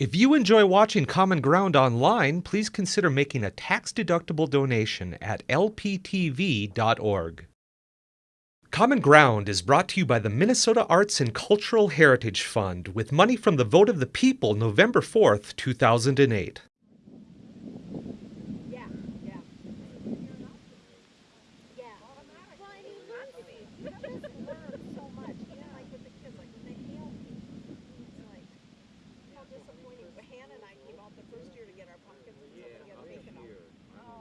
If you enjoy watching Common Ground online, please consider making a tax-deductible donation at lptv.org. Common Ground is brought to you by the Minnesota Arts and Cultural Heritage Fund with money from the vote of the people November 4th, 2008. Yeah, yeah. Yeah. Well, I mean, you have to be. You just learn so much. Even like with the kids, like when they hail people, it's like how disappointing. But Hannah and I came out the first year to get our pumpkins and stuff and get bacon out.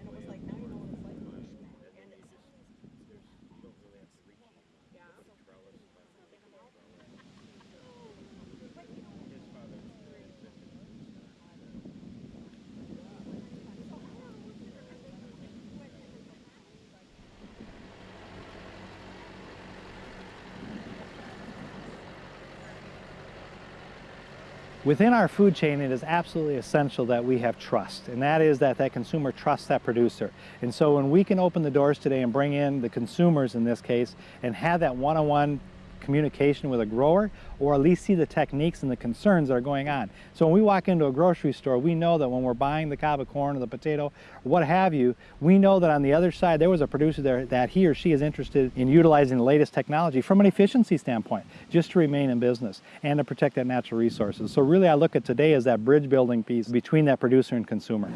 And it was like, now you know what it's like. And it's yeah. Within our food chain, it is absolutely essential that we have trust, and that is that that consumer trusts that producer. And so when we can open the doors today and bring in the consumers in this case and have that one-on-one communication with a grower or at least see the techniques and the concerns that are going on. So when we walk into a grocery store, we know that when we're buying the cob of corn or the potato, what have you, we know that on the other side there was a producer there that he or she is interested in utilizing the latest technology from an efficiency standpoint, just to remain in business and to protect that natural resources. So really I look at today as that bridge building piece between that producer and consumer.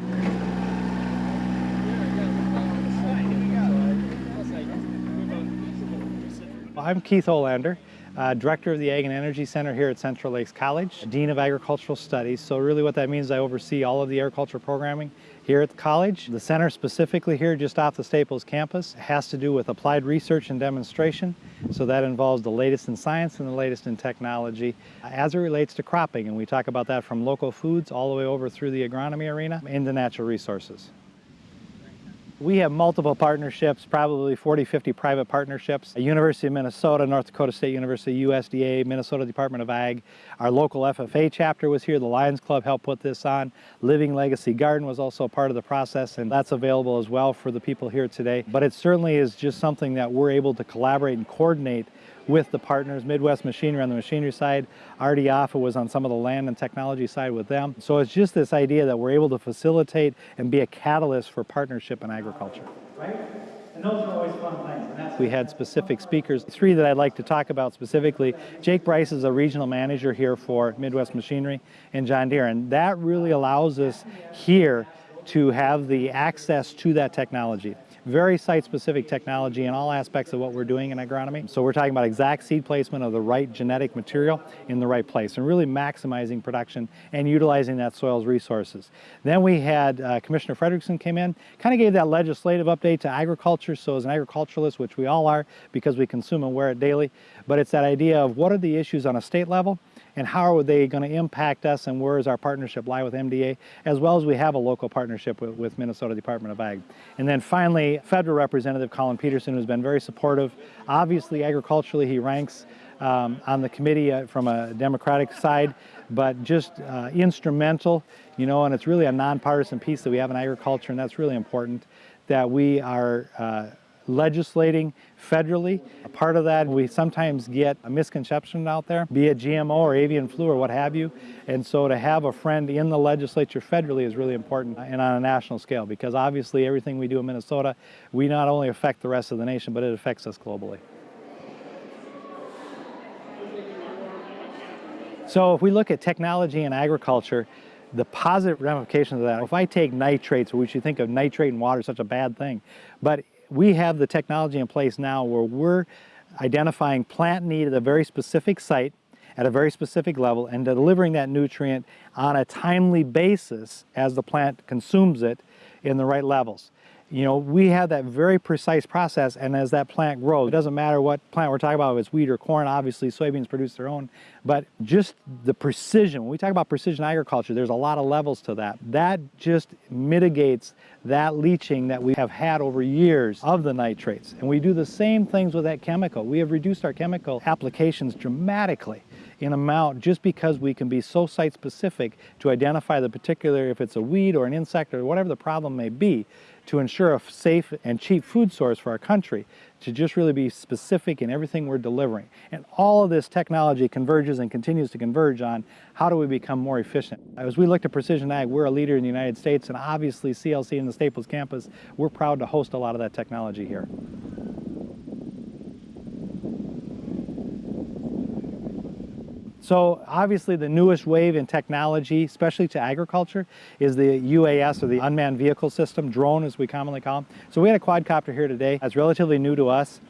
I'm Keith Olander, uh, Director of the Ag and Energy Center here at Central Lakes College, Dean of Agricultural Studies. So really what that means is I oversee all of the agriculture programming here at the college. The center specifically here just off the Staples campus has to do with applied research and demonstration. So that involves the latest in science and the latest in technology as it relates to cropping. And we talk about that from local foods all the way over through the agronomy arena into natural resources. We have multiple partnerships, probably 40, 50 private partnerships. University of Minnesota, North Dakota State University, USDA, Minnesota Department of Ag. Our local FFA chapter was here. The Lions Club helped put this on. Living Legacy Garden was also part of the process, and that's available as well for the people here today. But it certainly is just something that we're able to collaborate and coordinate with the partners, Midwest Machinery on the machinery side, RD Offutt was on some of the land and technology side with them. So it's just this idea that we're able to facilitate and be a catalyst for partnership in agriculture. Right? And those are always fun things. we had specific speakers, three that I'd like to talk about specifically. Jake Bryce is a regional manager here for Midwest Machinery and John Deere, and that really allows us here to have the access to that technology very site-specific technology in all aspects of what we're doing in agronomy. So we're talking about exact seed placement of the right genetic material in the right place and really maximizing production and utilizing that soil's resources. Then we had uh, Commissioner Frederickson came in, kind of gave that legislative update to agriculture. So as an agriculturalist, which we all are because we consume and wear it daily, but it's that idea of what are the issues on a state level and how are they going to impact us and where does our partnership lie with MDA, as well as we have a local partnership with, with Minnesota Department of Ag. And then finally, Federal Representative Collin Peterson, who's been very supportive. Obviously, agriculturally, he ranks um, on the committee uh, from a Democratic side, but just uh, instrumental, you know, and it's really a nonpartisan piece that we have in agriculture, and that's really important that we are uh, legislating federally. A part of that, we sometimes get a misconception out there, be it GMO or avian flu or what have you. And so to have a friend in the legislature federally is really important and on a national scale because obviously everything we do in Minnesota, we not only affect the rest of the nation, but it affects us globally. So if we look at technology and agriculture, the positive ramifications of that, if I take nitrates, which you think of nitrate in water, such a bad thing, but we have the technology in place now where we're identifying plant need at a very specific site at a very specific level and delivering that nutrient on a timely basis as the plant consumes it in the right levels. You know, we have that very precise process and as that plant grows, it doesn't matter what plant we're talking about, if it's wheat or corn, obviously soybeans produce their own, but just the precision, when we talk about precision agriculture, there's a lot of levels to that. That just mitigates that leaching that we have had over years of the nitrates. And we do the same things with that chemical. We have reduced our chemical applications dramatically in amount just because we can be so site specific to identify the particular, if it's a weed or an insect or whatever the problem may be, to ensure a safe and cheap food source for our country, to just really be specific in everything we're delivering. And all of this technology converges and continues to converge on how do we become more efficient. As we look to precision ag, we're a leader in the United States and obviously CLC and the Staples campus, we're proud to host a lot of that technology here. So obviously the newest wave in technology, especially to agriculture, is the UAS or the unmanned vehicle system, drone as we commonly call them. So we had a quadcopter here today. That's relatively new to us,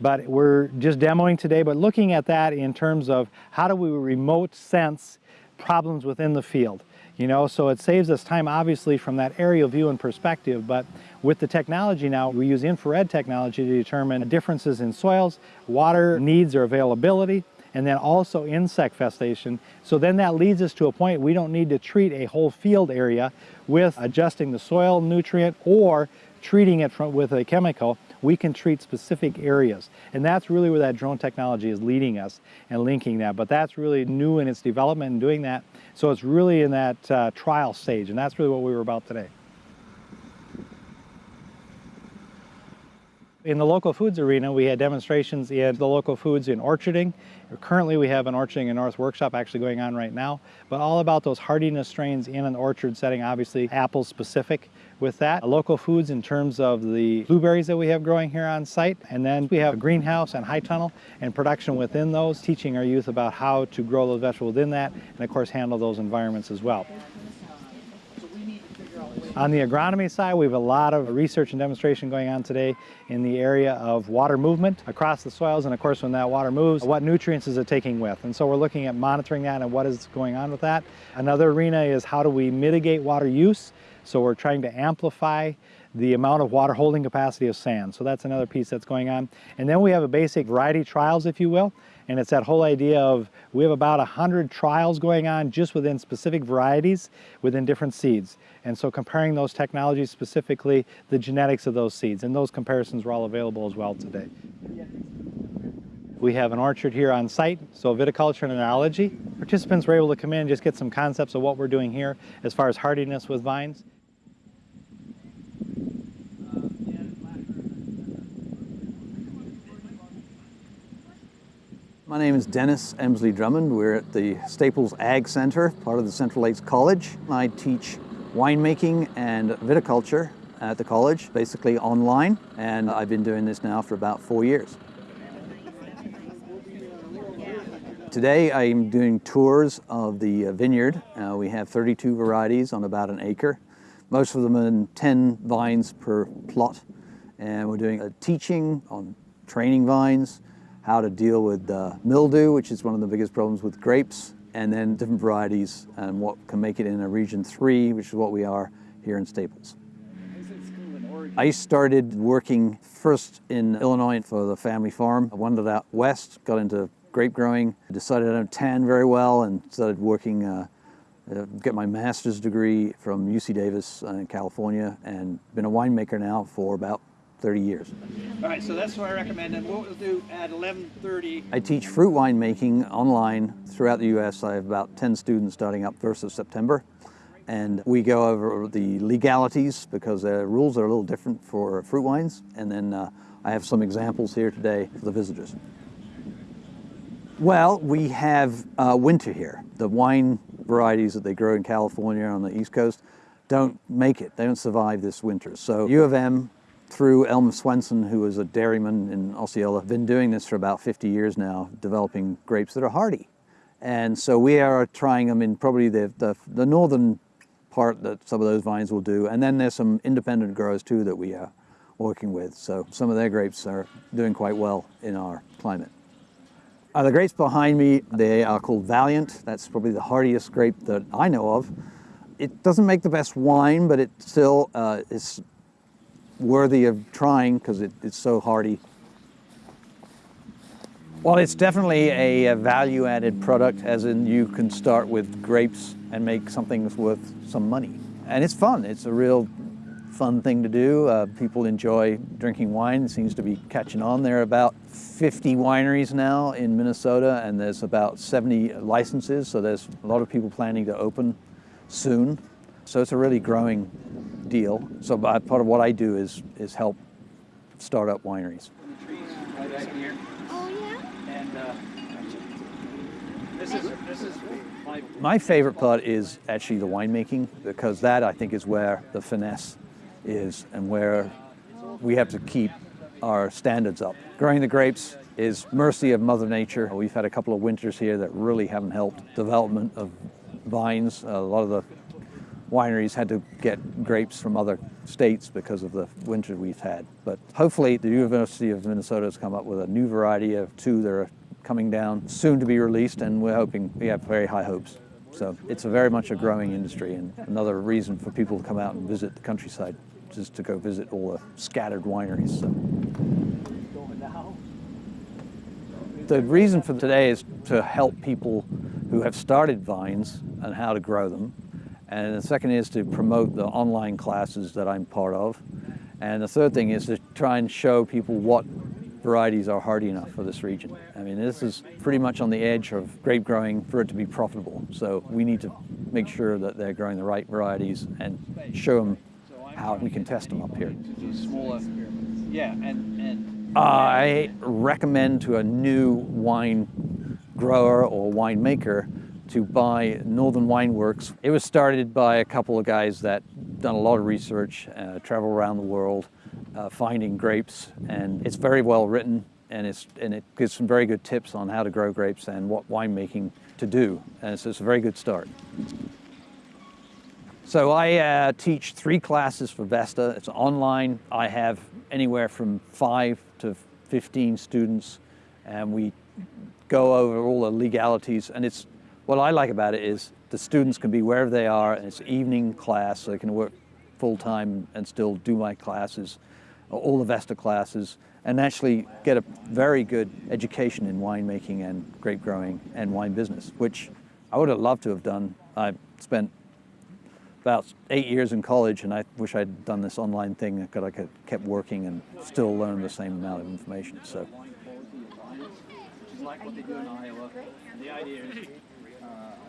but we're just demoing today, but looking at that in terms of how do we remote sense problems within the field. You know, so it saves us time obviously from that aerial view and perspective, but with the technology now, we use infrared technology to determine differences in soils, water needs or availability, and then also insect infestation. So then that leads us to a point we don't need to treat a whole field area with adjusting the soil nutrient or treating it from, with a chemical. We can treat specific areas. And that's really where that drone technology is leading us and linking that. But that's really new in its development and doing that. So it's really in that uh, trial stage. And that's really what we were about today. In the local foods arena, we had demonstrations in the local foods in orcharding. Currently, we have an orcharding and north workshop actually going on right now, but all about those hardiness strains in an orchard setting, obviously apple specific with that. Local foods in terms of the blueberries that we have growing here on site, and then we have a greenhouse and high tunnel and production within those, teaching our youth about how to grow those vegetables within that, and of course handle those environments as well. On the agronomy side, we have a lot of research and demonstration going on today in the area of water movement across the soils and of course when that water moves, what nutrients is it taking with? And so we're looking at monitoring that and what is going on with that. Another arena is how do we mitigate water use? So we're trying to amplify the amount of water holding capacity of sand. So that's another piece that's going on. And then we have a basic variety trials, if you will. And it's that whole idea of we have about 100 trials going on just within specific varieties within different seeds. And so comparing those technologies specifically, the genetics of those seeds. And those comparisons are all available as well today. We have an orchard here on site, so viticulture and enology. Participants were able to come in and just get some concepts of what we're doing here as far as hardiness with vines. My name is Dennis Emsley Drummond. We're at the Staples Ag Center, part of the Central Lakes College. I teach winemaking and viticulture at the college, basically online, and I've been doing this now for about four years. Today I'm doing tours of the uh, vineyard. Uh, we have 32 varieties on about an acre, most of them in 10 vines per plot. And we're doing a teaching on training vines, how to deal with uh, mildew, which is one of the biggest problems with grapes, and then different varieties and what can make it in a region three, which is what we are here in Staples. I started working first in Illinois for the family farm. I wandered out west, got into grape growing, decided I don't tan very well and started working, uh, uh, get my master's degree from UC Davis uh, in California and been a winemaker now for about 30 years. All right, so that's what I recommend. And what we'll do at 11:30. I teach fruit wine making online throughout the U.S. I have about 10 students starting up 1st of September. And we go over the legalities because the rules are a little different for fruit wines. And then uh, I have some examples here today for the visitors. Well, we have uh, winter here. The wine varieties that they grow in California on the East Coast don't make it. They don't survive this winter. So U of M through Elmer Swenson, who was a dairyman in Osceola, been doing this for about 50 years now, developing grapes that are hardy. And so we are trying them in probably the, the, the northern part that some of those vines will do. And then there's some independent growers too that we are working with. So some of their grapes are doing quite well in our climate. Uh, the grapes behind me, they are called Valiant. That's probably the hardiest grape that I know of. It doesn't make the best wine, but it still uh, is worthy of trying because it, it's so hardy. Well, it's definitely a, a value-added product, as in you can start with grapes and make something worth some money. And it's fun. It's a real fun thing to do. Uh, people enjoy drinking wine. It seems to be catching on. There are about 50 wineries now in Minnesota and there's about 70 licenses. So there's a lot of people planning to open soon. So it's a really growing deal. So part of what I do is, is help start up wineries. trees right back here. Oh, yeah? And uh, this is this is my My favorite part is actually the winemaking because that I think is where the finesse is and where we have to keep our standards up. Growing the grapes is mercy of Mother Nature. We've had a couple of winters here that really haven't helped development of vines. A lot of the wineries had to get grapes from other states because of the winter we've had. But hopefully the University of Minnesota has come up with a new variety of two that are coming down soon to be released and we're hoping, we have very high hopes. So it's a very much a growing industry and another reason for people to come out and visit the countryside, just to go visit all the scattered wineries. So. The reason for today is to help people who have started vines and how to grow them. And the second is to promote the online classes that I'm part of. And the third thing is to try and show people what varieties are hardy enough for this region. I mean, this is pretty much on the edge of grape growing for it to be profitable. So we need to make sure that they're growing the right varieties and show them how we can test them up here. Yeah, and and I recommend to a new wine grower or winemaker to buy Northern Wine Works. It was started by a couple of guys that done a lot of research, uh, travel around the world, uh, finding grapes, and it's very well written, and it's and it gives some very good tips on how to grow grapes and what winemaking to do, and so it's a very good start. So I uh, teach three classes for Vesta. It's online. I have anywhere from five to 15 students, and we go over all the legalities. And it's what I like about it is the students can be wherever they are, and it's evening class, so they can work full time and still do my classes, all the Vesta classes, and actually get a very good education in winemaking and grape growing and wine business, which I would have loved to have done. I spent about eight years in college, and I wish I'd done this online thing because I could kept working and still learn the same amount of information. So,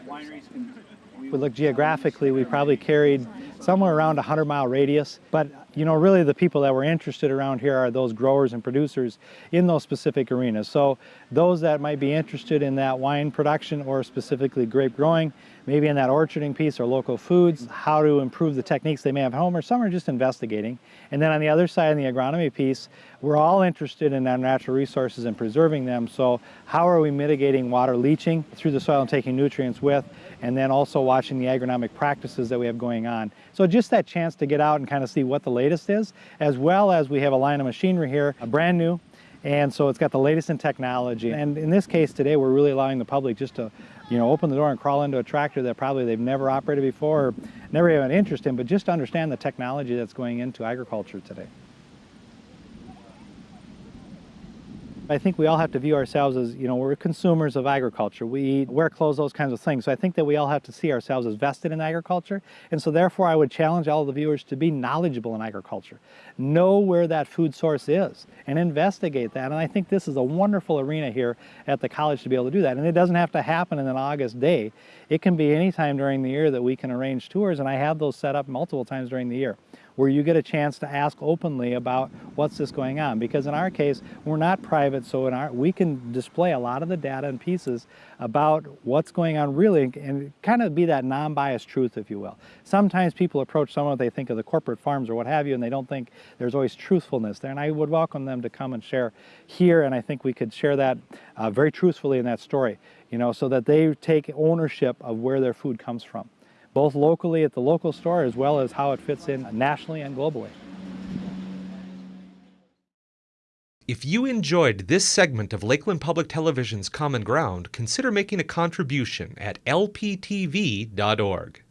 wineries can. We look geographically, we probably carried somewhere around a 100 mile radius. But you know, really the people that were interested around here are those growers and producers in those specific arenas. So those that might be interested in that wine production or specifically grape growing, maybe in that orcharding piece or local foods, how to improve the techniques they may have at home, or some are just investigating. And then on the other side, in the agronomy piece, we're all interested in our natural resources and preserving them. So how are we mitigating water leaching through the soil and taking nutrients with, and then also watching the agronomic practices that we have going on. So just that chance to get out and kind of see what the latest is, as well as we have a line of machinery here, a brand new, and so it's got the latest in technology. And in this case today, we're really allowing the public just to, you know, open the door and crawl into a tractor that probably they've never operated before, or never had an interest in, but just to understand the technology that's going into agriculture today. I think we all have to view ourselves as, you know, we're consumers of agriculture. We eat, wear clothes, those kinds of things. So I think that we all have to see ourselves as vested in agriculture. And so therefore I would challenge all the viewers to be knowledgeable in agriculture. Know where that food source is and investigate that. And I think this is a wonderful arena here at the college to be able to do that. And it doesn't have to happen in an August day. It can be any time during the year that we can arrange tours. And I have those set up multiple times during the year where you get a chance to ask openly about what's this going on. Because in our case, we're not private, so in our, we can display a lot of the data and pieces about what's going on really and kind of be that non-biased truth, if you will. Sometimes people approach someone, they think of the corporate farms or what have you, and they don't think there's always truthfulness there. And I would welcome them to come and share here, and I think we could share that uh, very truthfully in that story, you know, so that they take ownership of where their food comes from both locally at the local store as well as how it fits in nationally and globally. If you enjoyed this segment of Lakeland Public Television's Common Ground, consider making a contribution at lptv.org.